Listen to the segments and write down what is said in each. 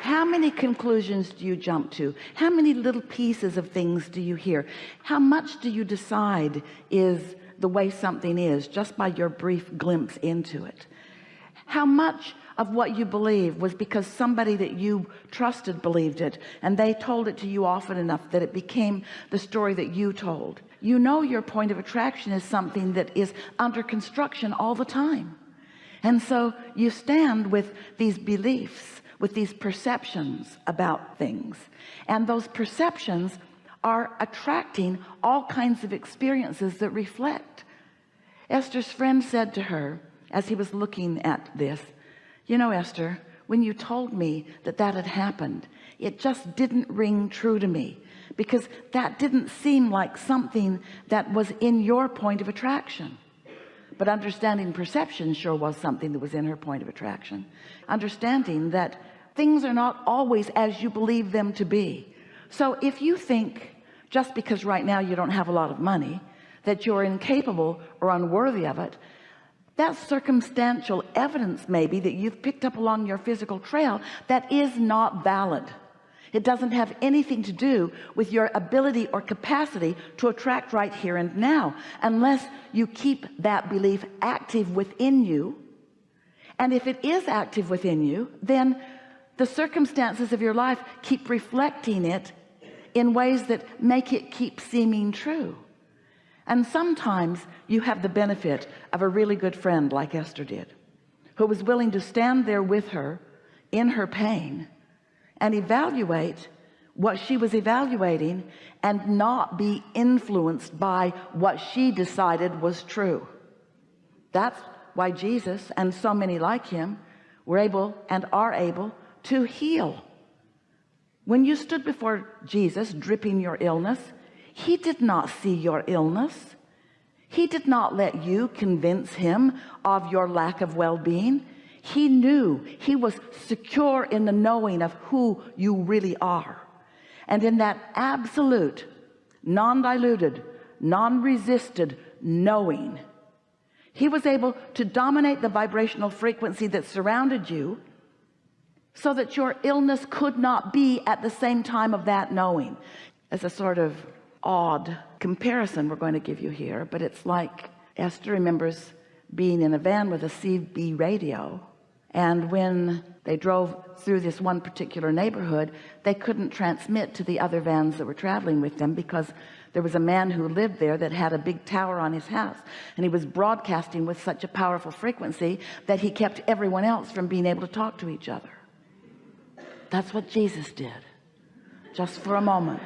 how many conclusions do you jump to? How many little pieces of things do you hear? How much do you decide is the way something is just by your brief glimpse into it? How much of what you believe was because somebody that you trusted believed it and they told it to you often enough that it became the story that you told? You know your point of attraction is something that is under construction all the time. And so you stand with these beliefs with these perceptions about things. And those perceptions are attracting all kinds of experiences that reflect. Esther's friend said to her as he was looking at this you know Esther when you told me that that had happened it just didn't ring true to me because that didn't seem like something that was in your point of attraction. But understanding perception sure was something that was in her point of attraction. Understanding that things are not always as you believe them to be. So if you think just because right now you don't have a lot of money that you're incapable or unworthy of it that's circumstantial evidence maybe that you've picked up along your physical trail that is not valid. It doesn't have anything to do with your ability or capacity to attract right here and now unless you keep that belief active within you. And if it is active within you then the circumstances of your life keep reflecting it in ways that make it keep seeming true. And sometimes you have the benefit of a really good friend like Esther did who was willing to stand there with her in her pain and evaluate what she was evaluating and not be influenced by what she decided was true. That's why Jesus and so many like him were able and are able to heal. When you stood before Jesus dripping your illness he did not see your illness. He did not let you convince him of your lack of well-being. He knew. He was secure in the knowing of who you really are. And in that absolute non-diluted non-resisted knowing he was able to dominate the vibrational frequency that surrounded you so that your illness could not be at the same time of that knowing. As a sort of odd comparison we're going to give you here but it's like Esther remembers being in a van with a CB radio and when they drove through this one particular neighborhood they couldn't transmit to the other vans that were traveling with them because there was a man who lived there that had a big tower on his house and he was broadcasting with such a powerful frequency that he kept everyone else from being able to talk to each other that's what Jesus did. Just for a moment.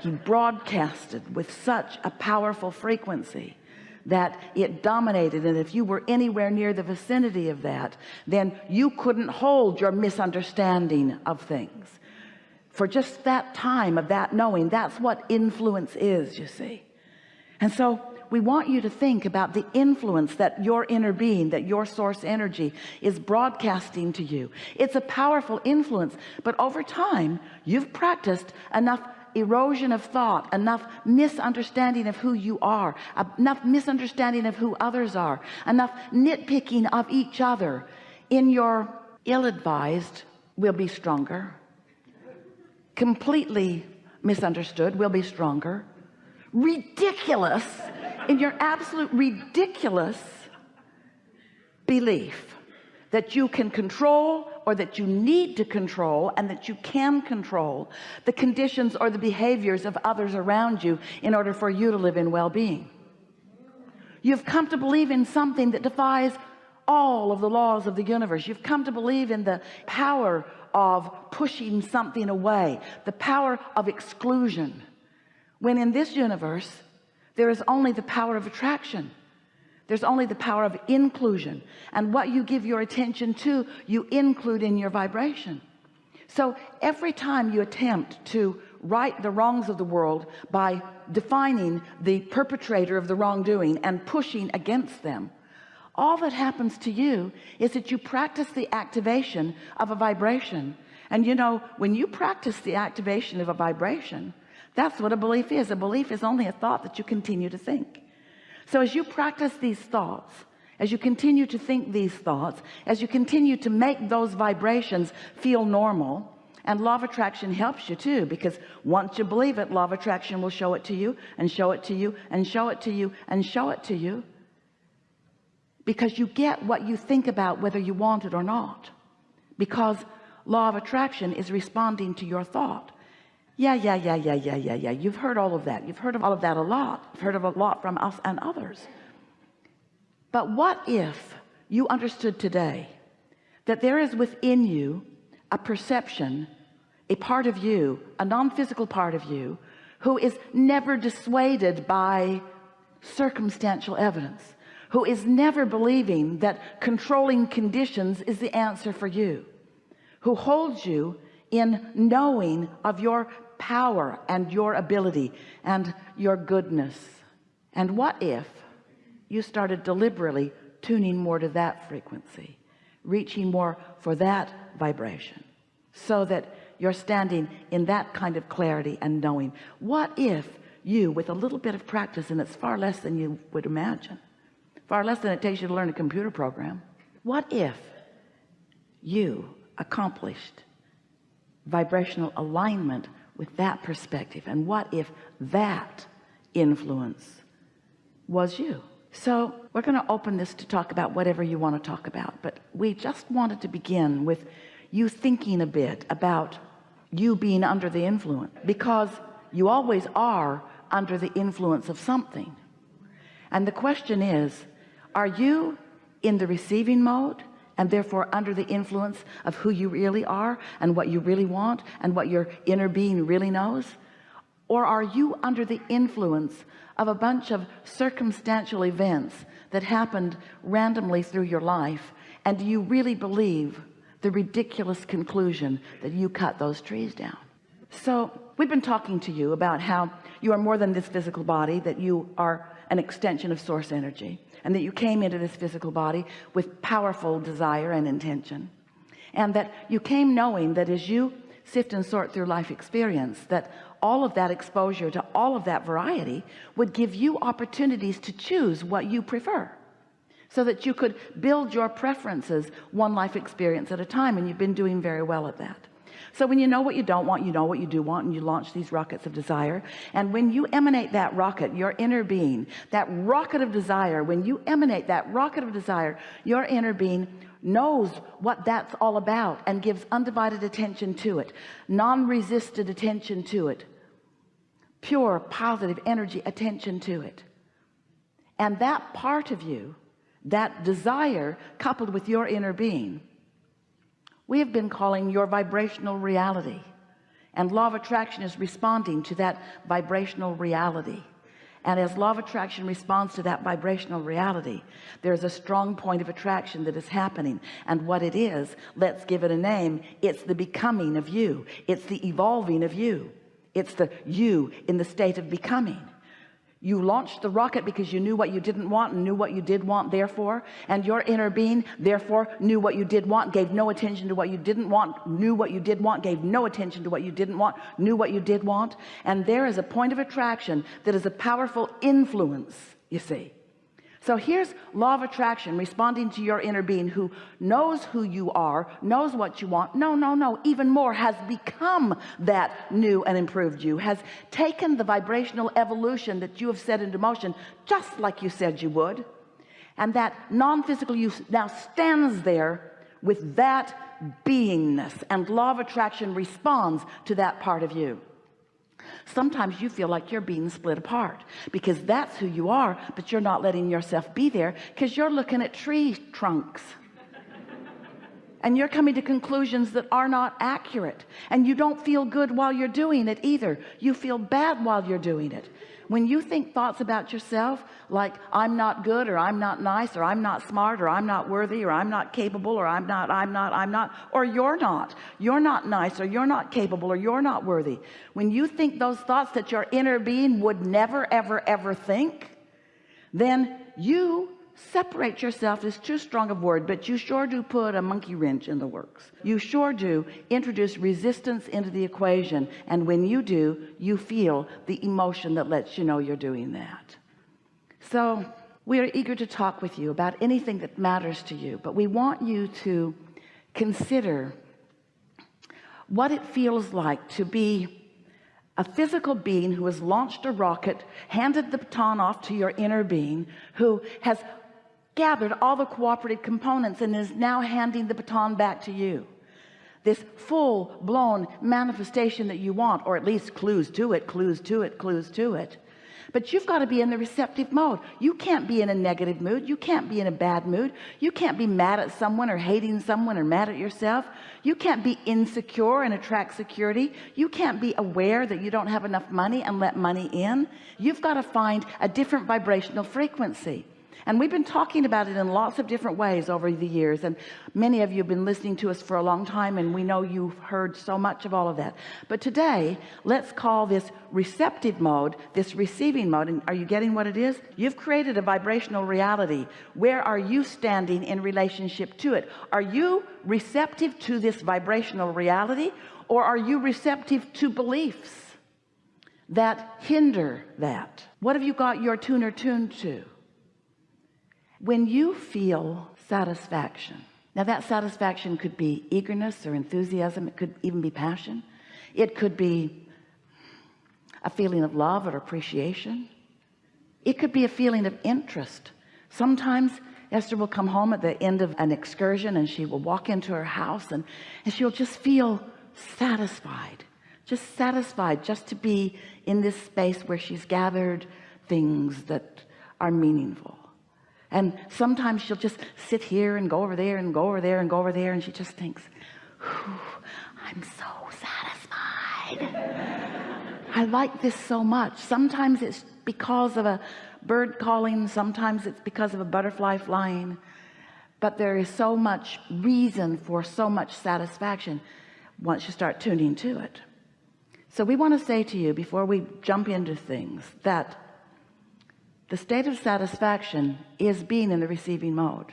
He broadcasted with such a powerful frequency that it dominated. And if you were anywhere near the vicinity of that then you couldn't hold your misunderstanding of things. For just that time of that knowing that's what influence is you see. And so we want you to think about the influence that your inner being that your source energy is broadcasting to you. It's a powerful influence but over time you've practiced enough erosion of thought enough misunderstanding of who you are enough misunderstanding of who others are enough nitpicking of each other. In your ill-advised will be stronger. Completely misunderstood will be stronger. Ridiculous in your absolute ridiculous belief that you can control or that you need to control and that you can control the conditions or the behaviors of others around you in order for you to live in well-being. You've come to believe in something that defies all of the laws of the universe. You've come to believe in the power of pushing something away the power of exclusion. When in this universe there is only the power of attraction. There's only the power of inclusion. And what you give your attention to you include in your vibration. So every time you attempt to right the wrongs of the world by defining the perpetrator of the wrongdoing and pushing against them all that happens to you is that you practice the activation of a vibration. And you know when you practice the activation of a vibration that's what a belief is. A belief is only a thought that you continue to think. So as you practice these thoughts as you continue to think these thoughts as you continue to make those vibrations feel normal and law of attraction helps you too because once you believe it law of attraction will show it to you and show it to you and show it to you and show it to you because you get what you think about whether you want it or not because law of attraction is responding to your thought yeah yeah yeah yeah yeah yeah yeah. You've heard all of that. You've heard of all of that a lot. You've heard of a lot from us and others. But what if you understood today that there is within you a perception a part of you a non-physical part of you who is never dissuaded by circumstantial evidence who is never believing that controlling conditions is the answer for you who holds you in knowing of your power and your ability and your goodness. And what if you started deliberately tuning more to that frequency reaching more for that vibration so that you're standing in that kind of clarity and knowing? What if you with a little bit of practice and it's far less than you would imagine far less than it takes you to learn a computer program what if you accomplished vibrational alignment with that perspective. And what if that influence was you? So we're going to open this to talk about whatever you want to talk about but we just wanted to begin with you thinking a bit about you being under the influence because you always are under the influence of something. And the question is are you in the receiving mode and therefore under the influence of who you really are and what you really want and what your inner being really knows? Or are you under the influence of a bunch of circumstantial events that happened randomly through your life? And do you really believe the ridiculous conclusion that you cut those trees down? So we've been talking to you about how you are more than this physical body that you are an extension of source energy and that you came into this physical body with powerful desire and intention. And that you came knowing that as you sift and sort through life experience that all of that exposure to all of that variety would give you opportunities to choose what you prefer so that you could build your preferences one life experience at a time and you've been doing very well at that so when you know what you don't want you know what you do want and you launch these rockets of desire. And when you emanate that rocket your inner being that rocket of desire when you emanate that rocket of desire your inner being knows what that's all about and gives undivided attention to it non-resisted attention to it pure positive energy attention to it. And that part of you that desire coupled with your inner being we have been calling your vibrational reality. And law of attraction is responding to that vibrational reality. And as law of attraction responds to that vibrational reality there's a strong point of attraction that is happening. And what it is let's give it a name it's the becoming of you. It's the evolving of you. It's the you in the state of becoming you launched the rocket because you knew what you didn't want and knew what you did want therefore and your inner being therefore knew what you did want gave no attention to what you didn't want knew what you did want gave no attention to what you didn't want knew what you did want. And there is a point of attraction that is a powerful influence you see so here's law of attraction responding to your inner being who knows who you are knows what you want. No no no even more has become that new and improved you has taken the vibrational evolution that you have set into motion just like you said you would. And that non-physical you now stands there with that beingness. And law of attraction responds to that part of you sometimes you feel like you're being split apart because that's who you are but you're not letting yourself be there because you're looking at tree trunks and you're coming to conclusions that are not accurate. And you don't feel good while you're doing it either. You feel bad while you're doing it. When you think thoughts about yourself like I'm not good or I'm not nice or I'm not smart or I'm not worthy or I'm not capable or I'm not I'm not I'm not or you're not. You're not nice or you're not capable or you're not worthy. When you think those thoughts that your inner being would never ever ever think then you separate yourself is too strong a word but you sure do put a monkey wrench in the works. You sure do introduce resistance into the equation and when you do you feel the emotion that lets you know you're doing that. So we are eager to talk with you about anything that matters to you but we want you to consider what it feels like to be a physical being who has launched a rocket handed the baton off to your inner being who has gathered all the cooperative components and is now handing the baton back to you. This full-blown manifestation that you want or at least clues to it clues to it clues to it. But you've got to be in the receptive mode. You can't be in a negative mood. You can't be in a bad mood. You can't be mad at someone or hating someone or mad at yourself. You can't be insecure and attract security. You can't be aware that you don't have enough money and let money in. You've got to find a different vibrational frequency and we've been talking about it in lots of different ways over the years and many of you have been listening to us for a long time and we know you've heard so much of all of that. But today let's call this receptive mode this receiving mode. And are you getting what it is? You've created a vibrational reality. Where are you standing in relationship to it? Are you receptive to this vibrational reality or are you receptive to beliefs that hinder that? What have you got your tuner tuned to when you feel satisfaction now that satisfaction could be eagerness or enthusiasm it could even be passion it could be a feeling of love or appreciation it could be a feeling of interest. Sometimes Esther will come home at the end of an excursion and she will walk into her house and, and she'll just feel satisfied just satisfied just to be in this space where she's gathered things that are meaningful and sometimes she'll just sit here and go over there and go over there and go over there and she just thinks I'm so satisfied. I like this so much. Sometimes it's because of a bird calling sometimes it's because of a butterfly flying. But there is so much reason for so much satisfaction once you start tuning to it. So we want to say to you before we jump into things that the state of satisfaction is being in the receiving mode.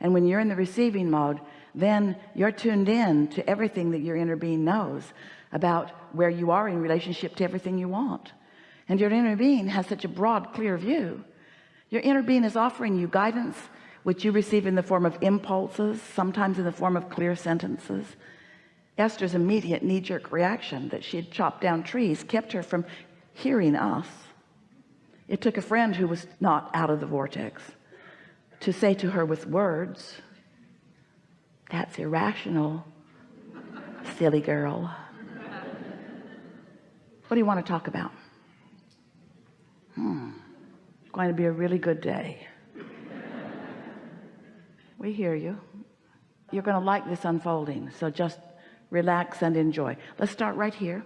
And when you're in the receiving mode then you're tuned in to everything that your inner being knows about where you are in relationship to everything you want. And your inner being has such a broad clear view. Your inner being is offering you guidance which you receive in the form of impulses sometimes in the form of clear sentences. Esther's immediate knee-jerk reaction that she had chopped down trees kept her from hearing us it took a friend who was not out of the vortex to say to her with words that's irrational silly girl. What do you want to talk about? Hmm it's going to be a really good day. We hear you. You're going to like this unfolding so just relax and enjoy. Let's start right here